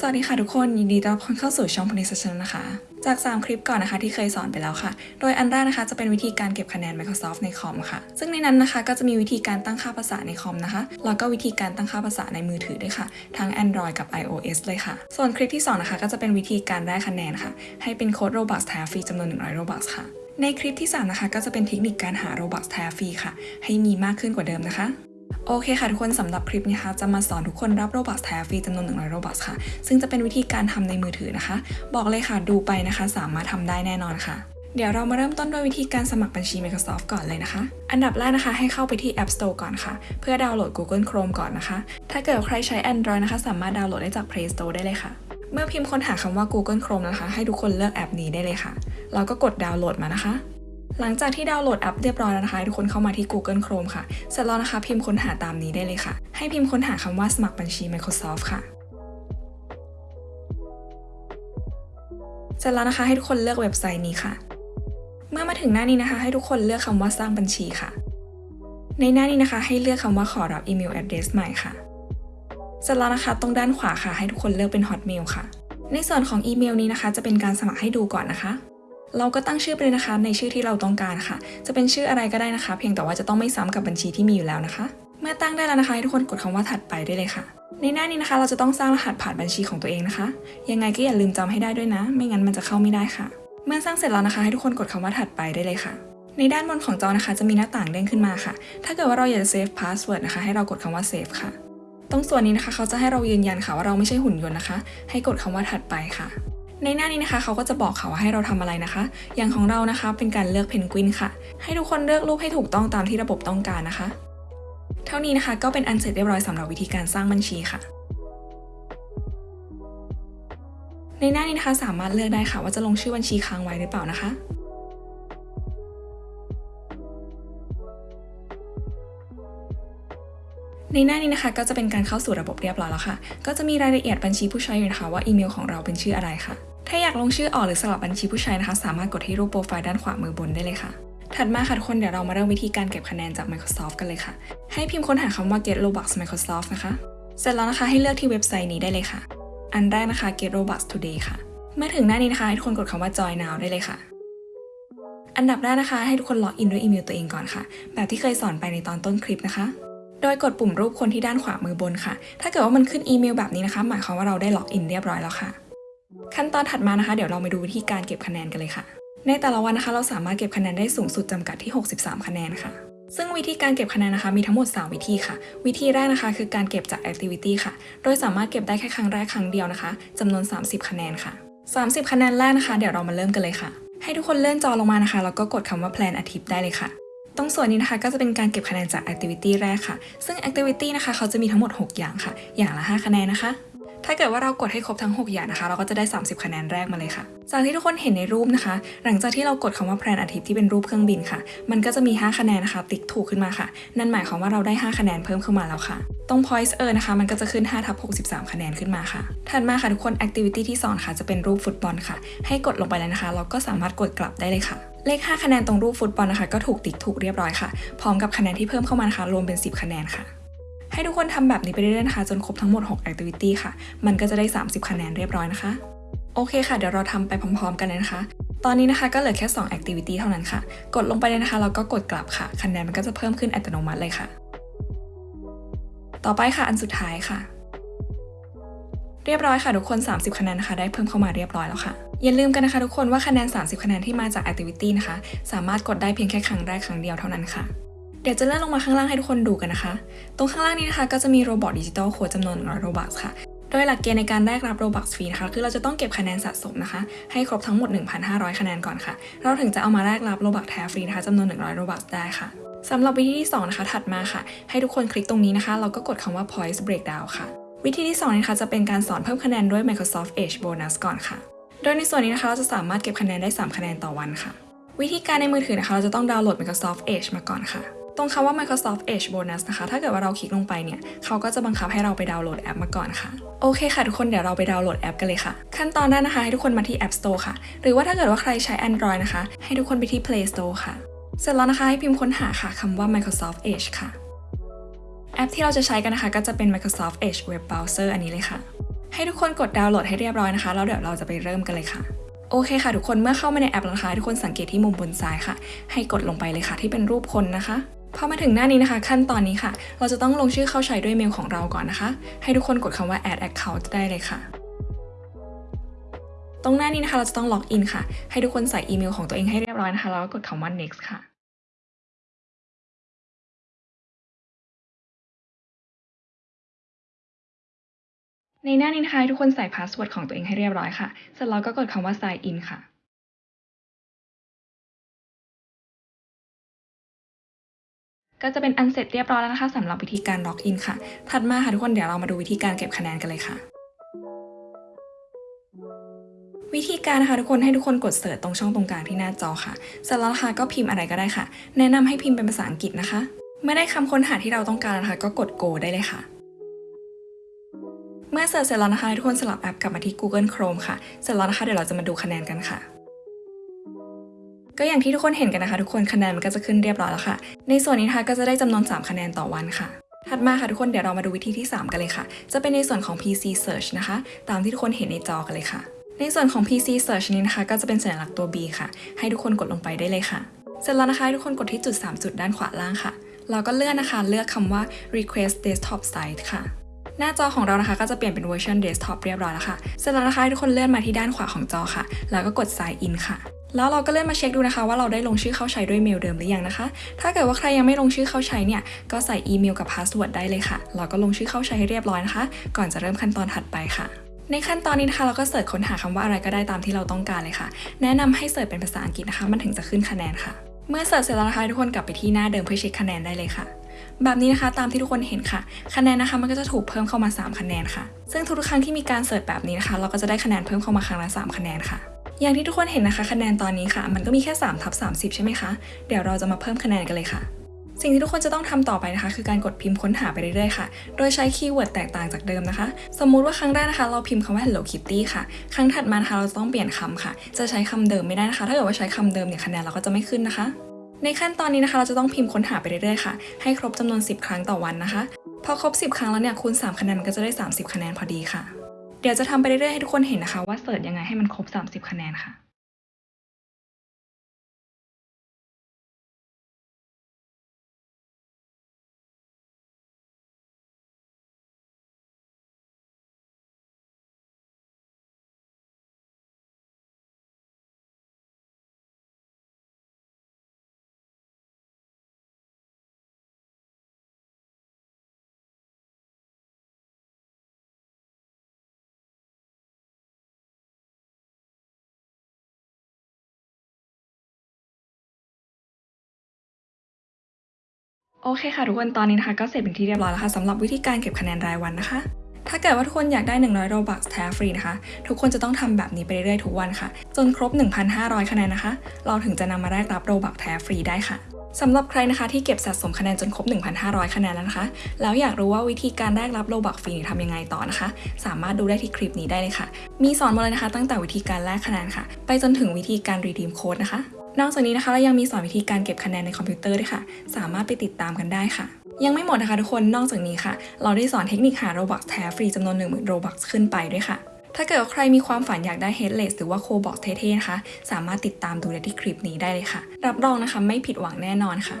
สวัสดีค่ะทุกคนยินดีต้อนรับเข้าสู่ช่อง p l a y s t a t i o n นะคะ จาก 3 คลิปก่อนนะคะที่เคยสอนไปแล้วค่ะ โดยอันแรกนะคะจะเป็นวิธีการเก็บคะแนน Microsoft ในคอมค่ะ ซึ่งในนั้นนะคะก็จะมีวิธีการตั้งค่าภาษาในคอมนะคะ แล้วก็วิธีการตั้งค่าภาษาในมือถือด้วยค่ะ ทั้ง Android กับ iOS เลยค่ะ ส่วนคลิปที่สองนะคะก็จะเป็นวิธีการได้คะแนนค่ะ ให้เป็นโค้ด Robux แทฟรีจำนวน 100 Robux ค่ะ ในคลิปที่สามนะคะก็จะเป็นเทคนิคการหา Robux แทฟรีค่ะ ให้มีมากขึ้นกว่าเดิมนะคะ โอเคค่ะทุกคนสำหรับคลิปนี้ค่ะจะมาสอนทุกคนรับ Robux แท้ฟรีจำนวน 100 Robux ค่ะ ซึ่งจะเป็นวิธีการทำในมือถือนะคะ บอกเลยค่ะดูไปนะคะ สามารถทำได้แน่นอนค่ะ เดี๋ยวเรามาเริ่มต้นด้วยวิธีการสมัครบัญชี Microsoft ก่อนเลยนะคะ อันดับแรกนะคะ ให้เข้าไปที่ App Store ก่อนค่ะ เพื่อดาวน์โหลด Google Chrome ก่อนนะคะ ถ้าเกิดใครใช้ Android นะคะ สามารถดาวน์โหลดได้จาก Play Store ได้เลยค่ะ เมื่อพิมพ์ค้นหาคำว่า Google Chrome นะคะ ให้ทุกคนเลือกแอปนี้ได้เลยค่ะแล้วก็กดดาวน์โหลดมานะคะ หลังจากที่ดาวน์โหลดแอปเรียบร้อยแล้วนะคะทุกคนเข้ามาที่ Google Chrome ค่ะ เสร็จแล้วนะคะพิมพ์ค้นหาตามนี้ได้เลยค่ะ ให้พิมพ์ค้นหาคำว่าสมัครบัญชี Microsoft ค่ะ เสร็จแล้วนะคะให้ทุกคนเลือกเว็บไซต์นี้ค่ะ เมื่อมาถึงหน้านี้นะคะ ให้ทุกคนเลือกคำว่าสร้างบัญชีค่ะ ในหน้านี้นะคะ ให้เลือกคำว่าขอรับอีเมล address ใหม่ค่ะ เสร็จแล้วนะคะตรงด้านขวาค่ะ ให้ทุกคนเลือกเป็น Hotmail ค่ะ ในส่วนของอีเมลนี้นะคะ จะเป็นการสมัครให้ดูก่อนนะคะ เราก็ตั้งชื่อไปเลยนะคะ ในชื่อที่เราต้องการค่ะ จะเป็นชื่ออะไรก็ได้นะคะ เพียงแต่ว่าจะต้องไม่ซ้ำกับบัญชีที่มีอยู่แล้วนะคะ เมื่อตั้งได้แล้วนะคะให้ทุกคนกดคำว่าถัดไปได้เลยค่ะ ในหน้านี้นะคะ เราจะต้องสร้างรหัสผ่านบัญชีของตัวเองนะคะ ยังไงก็อย่าลืมจำให้ได้ด้วยนะ ไม่งั้นมันจะเข้าไม่ได้ค่ะ เมื่อสร้างเสร็จแล้วนะคะ ให้ทุกคนกดคำว่าถัดไปได้เลยค่ะในด้านบนของจอนะคะจะมีหน้าต่างเด้งขึ้นมาค่ะ ถ้าเกิดว่าเราอยากจะ save password นะคะให้เรากดคำว่า save ค่ะ ตรงส่วนนี้นะคะเขาจะให้เรายืนยันค่ะว่าเราไม่ใช่หุ่นยนต์นะคะ ให้กดคำว่าถัดไปค่ะ ในหน้านี้นะคะเขาก็จะบอกค่ะว่าให้เราทำอะไรนะคะ อย่างของเรานะคะเป็นการเลือกเพนกวินค่ะ ให้ทุกคนเลือกรูปให้ถูกต้องตามที่ระบบต้องการนะคะ เท่านี้นะคะก็เป็นอันเสร็จเรียบร้อยสำหรับวิธีการสร้างบัญชีค่ะ ในหน้านี้นะคะสามารถเลือกได้ค่ะว่าจะลงชื่อบัญชีค้างไว้หรือเปล่านะคะ ในหน้านี้นะคะก็จะเป็นการเข้าสู่ระบบเรียบร้อยแล้วค่ะ ก็จะมีรายละเอียดบัญชีผู้ใช้อยู่นะคะว่าอีเมลของเราเป็นชื่ออะไรค่ะ ถ้าอยากลงชื่อออกหรือสลับบัญชีผู้ใช้นะคะ สามารถกดที่รูปโปรไฟล์ด้านขวามือบนได้เลยค่ะ ถัดมาค่ะทุกคนเดี๋ยวเรามาเริ่มวิธีการเก็บคะแนนจาก Microsoft กันเลยค่ะ ให้พิมพ์ค้นหาคำว่า get robux Microsoft นะคะ เสร็จแล้วนะคะให้เลือกที่เว็บไซต์นี้ได้เลยค่ะ อันแรกนะคะ get robux today ค่ะ เมื่อถึงหน้านี้นะคะให้ทุกคนกดคำว่า join now ได้เลยค่ะอันดับแรกนะคะให้ทุกคนล็อกอินด้วยอีเมลตัวเองก่อนค่ะ แบบที่เคยสอนไปในตอนต้นคลิปนะคะ โดยกดปุ่มรูปคนที่ด้านขวามือบนค่ะ ถ้าเกิดว่ามันขึ้นอีเมลแบบนี้นะคะ หมายความว่าเราได้ล็อกอินเรียบร้อยแล้วค่ะ ขั้นตอนถัดมานะคะ เดี๋ยวเรามาดูวิธีการเก็บคะแนนกันเลยค่ะ ในแต่ละวันนะคะ เราสามารถเก็บคะแนนได้สูงสุดจำกัดที่ 63 คะแนนค่ะ ซึ่งวิธีการเก็บคะแนนนะคะ มีทั้งหมด 3 วิธีค่ะ วิธีแรกนะคะ คือการเก็บจาก activity ค่ะ โดยสามารถเก็บได้แค่ครั้งแรกครั้งเดียวนะคะจำนวน 30 คะแนนค่ะ 30 คะแนนแรกนะคะ เดี๋ยวเรามาเริ่มกันเลยค่ะ ให้ทุกคนเลื่อนจอลงมานะคะแล้วก็กดคำว่า plan อาทิตย์ได้เลยค่ะ ตรงส่วนนี้นะคะก็จะเป็นการเก็บคะแนนจาก activity แรกค่ะ ซึ่ง activity นะคะเขาจะมีทั้งหมด 6 อย่างค่ะ อย่างละ 5 คะแนนนะคะ ถ้าเกิดว่าเรากดให้ครบทั้ง 6 อย่างนะคะ เราก็จะได้ 30 คะแนนแรกมาเลยค่ะ จากที่ทุกคนเห็นในรูปนะคะ หลังจากที่เรากดคำว่าแพลนอาทิตย์ที่เป็นรูปเครื่องบินค่ะ มันก็จะมี 5 คะแนนนะคะ ติ๊กถูกขึ้นมาค่ะ นั่นหมายความว่าเราได้ 5 คะแนนเพิ่มขึ้นมาแล้วค่ะ ตรง points เออนะคะ มันก็จะขึ้น5ทับ63 คะแนนขึ้นมาค่ะ ถัดมาค่ะทุกคน activity ที่2ค่ะจะเป็นรูปฟุตบอลค่ะ ให้กดลงไปเลยนะคะ เราก็สามารถกดกลับได้เลยค่ะ เลข 5 คะแนนตรงรูปฟุตบอลนะคะ ก็ถูกติ๊กถูกเรียบร้อยค่ะ พร้อมกับคะแนนที่เพิ่มเข้ามานะคะ รวมเป็น 10 คะแนนค่ะ ให้ทุกคนทำแบบนี้ไปเรื่อยๆนะคะ จนครบทั้งหมด 6 activity ค่ะ มันก็จะได้ 30 คะแนนเรียบร้อยนะคะ โอเคค่ะ เดี๋ยวเราทำไปพร้อม ๆ กันเลยนะคะ ตอนนี้นะคะก็เหลือแค่ 2 activity เท่านั้นค่ะ กดลงไปเลยนะคะแล้วก็กดกลับค่ะ คะแนนมันก็จะเพิ่มขึ้นอัตโนมัติเลยค่ะ ต่อไปค่ะอันสุดท้ายค่ะ เรียบร้อยค่ะทุกคน 30 คะแนนนะคะ ได้เพิ่มเข้ามาเรียบร้อยแล้วค่ะ อย่าลืมกันนะคะทุกคนว่าคะแนน 30 คะแนนที่มาจาก activity นะคะ สามารถกดได้เพียงแค่ครั้งแรกครั้งเดียวเท่านั้นค่ะเดี๋ยวจะเลื่อนลงมาข้างล่างให้ทุกคนดูกันนะคะ ตรงข้างล่างนี้นะคะก็จะมี Robux digital code จำนวน100 Robux ค่ะ โดยหลักเกณฑ์ในการแลกรับ Robux ฟรีนะคะ คือเราจะต้องเก็บคะแนนสะสมนะคะ ให้ครบทั้งหมด 1,500 คะแนนก่อนค่ะ เราถึงจะเอามาแลกรับ Robux แท้ฟรีนะคะจำนวน 100 Robux ได้ค่ะสำหรับวิธีที่ 2 นะคะ ถัดมาค่ะ ให้ทุกคนคลิกตรงนี้นะคะ เราก็กดคำว่า points breakdown ค่ะ วิธีที่ 2 นะคะจะเป็นการสอนเพิ่มคะแนนด้วย Microsoft Edge Bonus ก่อนค่ะ โดยในส่วนนี้นะคะเราจะสามารถเก็บคะแนนได้ 3 คะแนนต่อวันค่ะ วิธีการในมือถือนะคะเราจะต้องดาวน์โหลด Microsoft Edge มาก่อนค่ะ ตรงคำว่า Microsoft Edge Bonus นะคะ ถ้าเกิดว่าเราคลิกลงไปเนี่ยเขาก็จะบังคับให้เราไปดาวน์โหลดแอปมาก่อนค่ะ โอเคค่ะทุกคนเดี๋ยวเราไปดาวน์โหลดแอปกันเลยค่ะ ขั้นตอนแรกนะคะให้ทุกคนมาที่ App Store ค่ะ หรือว่าถ้าเกิดว่าใครใช้ Android นะคะ ให้ทุกคนไปที่ Play Store ค่ะ เสร็จแล้วนะคะให้พิมพ์ค้นหาค่ะคำว่า Microsoft Edge ค่ะ แอปที่เราจะใช้กันนะคะ ก็จะเป็น Microsoft Edge Web Browser อันนี้เลยค่ะ ให้ทุกคนกดดาวน์โหลดให้เรียบร้อยนะคะ แล้วเดี๋ยวเราจะไปเริ่มกันเลยค่ะ โอเคค่ะ ทุกคนเมื่อเข้ามาในแอปแล้วนะคะทุกคนสังเกตที่มุมบนซ้ายค่ะ ให้กดลงไปเลยค่ะ ที่เป็นรูปคนนะคะพอมาถึงหน้านี้นะคะ ขั้นตอนนี้ค่ะ เราจะต้องลงชื่อเข้าใช้ด้วยเมลของเราก่อนนะคะ ให้ทุกคนกดคำว่า add account ได้เลยค่ะ ตรงหน้านี้นะคะ เราจะต้องล็อกอินค่ะ ให้ทุกคนใส่อีเมลของตัวเองให้เรียบร้อยนะคะแล้วก็กดคำว่า next ค่ะ ในหน้านี้นะคะทุกคนใส่ password ของตัวเองให้เรียบร้อยค่ะ เสร็จแล้วก็กดคำว่า sign in ค่ะก็จะเป็นอันเสร็จเรียบร้อยแล้วนะคะสำหรับวิธีการล็อกอินค่ะ ถัดมาค่ะทุกคนเดี๋ยวเรามาดูวิธีการเก็บคะแนนกันเลยค่ะ วิธีการนะคะทุกคนให้ทุกคนกดเสิร์ชตรงช่องตรงกลางที่หน้าจอค่ะเสร็จแล้วนะคะก็พิมพ์อะไรก็ได้ค่ะ แนะนำให้พิมพ์เป็นภาษาอังกฤษนะคะ เมื่อได้คำค้นหาที่เราต้องการนะคะ ก็กด go ได้เลยค่ะ มื่อเสิร์ชเสร็จแล้วนะคะทุกคนสลับแอปกลับมาที่ Google Chrome ค่ะ เสร็จแล้วนะคะเดี๋ยวเราจะมาดูคะแนนกันค่ะ ก็อย่างที่ทุกคนเห็นกันนะคะ ทุกคนคะแนนมันก็จะขึ้นเรียบร้อยแล้วค่ะ ในส่วนนี้นะคะก็จะได้จำนวน 3 คะแนนต่อวันค่ะ ถัดมาค่ะทุกคนเดี๋ยวเรามาดูวิธีที่ 3 กันเลยค่ะ จะเป็นในส่วนของ PC Search นะคะ ตามที่ทุกคนเห็นในจอกันเลยค่ะ ในส่วนของ PC Search นี้นะคะ ก็จะเป็นสัญลักษณ์ตัว B ค่ะ ให้ทุกคนกดลงไปได้เลยค่ะ เสร็จแล้วนะคะ ทุกคนกดที่จุด 3 จุดด้านขวาล่างค่ะ เราก็เลื่อนนะคะ เลือกคำว่า request desktop site ค่ะ หน้าจอของเรานะคะก็จะเปลี่ยนเป็นเวอร์ชัน desktop เรียบร้อยแล้วค่ะ เสร็จแล้วนะคะทุกคนเลื่อนมาที่ด้านขวาของจอค่ะ แล้วก็กด sign in ค่ะ แล้วเราก็เลื่อนมาเช็คดูนะคะ ว่าเราได้ลงชื่อเข้าใช้ด้วยเมลเดิมหรือยังนะคะ ถ้าเกิดว่าใครยังไม่ลงชื่อเข้าใช้เนี่ย ก็ใส่อีเมลกับ password ได้เลยค่ะ เราก็ลงชื่อเข้าใช้ให้เรียบร้อยนะคะ ก่อนจะเริ่มขั้นตอนถัดไปค่ะในขั้นตอนนี้นะคะเราก็ search ค้นหาคำว่าอะไรก็ได้ตามที่เราต้องการเลยค่ะ แนะนำให้ search เป็นภาษาอังกฤษนะคะ มันถึงจะขึ้นคะแนนค่ะ เมื่อ search เสร็จแล้วนะคะทุกคนกลับไปที่หน้าเดิมเพื่อเช็คคะแนนได้เลยค่ะ แบบนี้นะคะตามที่ทุกคนเห็นค่ะ คะแนนนะคะมันก็จะถูกเพิ่มเข้ามา 3 คะแนนค่ะ ซึ่งทุกๆครั้งที่มีการ search แบบนี้นะคะ เราก็จะได้คะแนนเพิ่มเข้ามาครั้งละ3คะแนนค่ะ อย่างที่ทุกคนเห็นนะคะ คะแนนตอนนี้ค่ะ มันก็มีแค่3ทับ30 ใช่ไหมคะ เดี๋ยวเราจะมาเพิ่มคะแนนกันเลยค่ะ สิ่งที่ทุกคนจะต้องทำต่อไปนะคะ คือการกดพิมพ์ค้นหาไปเรื่อยๆค่ะ โดยใช้ keyword แตกต่างจากเดิมนะคะ สมมุติว่าครั้งแรกนะคะ เราพิมพ์คำว่า Hello Kitty ค่ะ ครั้งถัดมานะคะเราต้องเปลี่ยนคำค่ะ จะใช้คำเดิมไม่ได้นะคะ ถ้าเกิดว่าใช้คำเดิมเนี่ยคะแนนเราก็จะไม่ขึ้นนะคะ ในขั้นตอนนี้นะคะเราจะต้องพิมพ์ค้นหาไปเรื่อยๆค่ะ ให้ครบจำนวน 10 ครั้งต่อวันนะคะ พอครบ 10 ครั้งแล้วเนี่ยคูณ3คะแนนมันก็จะได้ 30 คะแนนพอดีค่ะ เดี๋ยวจะทำไปเรื่อยๆให้ทุกคนเห็นนะคะ ว่า search ยังไงให้มันครบ 30 คะแนนค่ะ โอเคค่ะทุกคนตอนนี้นะคะก็เสร็จเป็นที่เรียบร้อยแล้วค่ะสำหรับวิธีการเก็บคะแนนรายวันนะคะ ถ้าเกิดว่าทุกคนอยากได้ 100 Robux แท้ฟรีนะคะ ทุกคนจะต้องทำแบบนี้ไปเรื่อยๆทุกวันค่ะ จนครบ 1,500 คะแนนนะคะ เราถึงจะนำมาแลกรับ Robux แท้ฟรีได้ค่ะสำหรับใครนะคะที่เก็บสะสมคะแนนจนครบ 1,500 คะแนนแล้วนะคะ แล้วอยากรู้ว่าวิธีการแลกรับ Robux ฟรีทำยังไงต่อนะคะ สามารถดูได้ที่คลิปนี้ได้เลยค่ะ มีสอนหมดเลยนะคะ ตั้งแต่วิธีการแลกคะแนนค่ะ ไปจนถึงวิธีการ redeem code นะคะ นอกจากนี้นะคะเรายังมีสอนวิธีการเก็บคะแนนในคอมพิวเตอร์ด้วยค่ะ สามารถไปติดตามกันได้ค่ะยังไม่หมดนะคะทุกคน นอกจากนี้ค่ะ เราได้สอนเทคนิคหา Robux แท้ฟรีจำนวน 10,000 Robux ขึ้นไปด้วยค่ะ ถ้าเกิดว่าใครมีความฝันอยากได้ Headless หรือว่า Cobalt เท่ๆนะคะ สามารถติดตามดูได้ที่คลิปนี้ได้เลยค่ะ รับรองนะคะไม่ผิดหวังแน่นอนค่ะ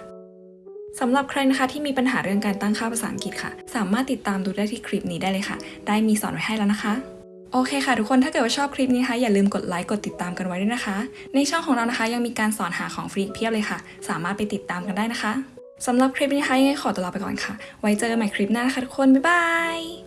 สำหรับใครนะคะที่มีปัญหาเรื่องการตั้งค่าภาษาอังกฤษค่ะ สามารถติดตามดูได้ที่คลิปนี้ได้เลยค่ะ ได้มีสอนไว้ให้แล้วนะคะ โอเคค่ะทุกคนถ้าเกิดว่าชอบคลิปนี้นะคะอย่าลืมกดไลค์กดติดตามกันไว้ด้วยนะคะ ในช่องของเรานะคะยังมีการสอนหาของฟรีเพียบเลยค่ะ สามารถไปติดตามกันได้นะคะสำหรับคลิปนี้นะคะยังไงขอตัวลาไปก่อนค่ะ ไว้เจอกันใหม่คลิปหน้านะคะทุกคนบ๊ายบาย